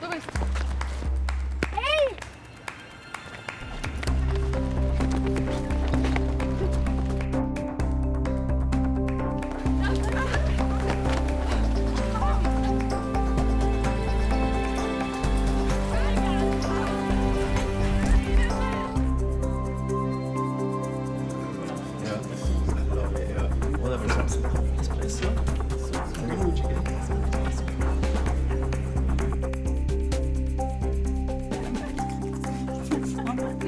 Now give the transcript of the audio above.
Luis. Hey! Yeah, I Vamos.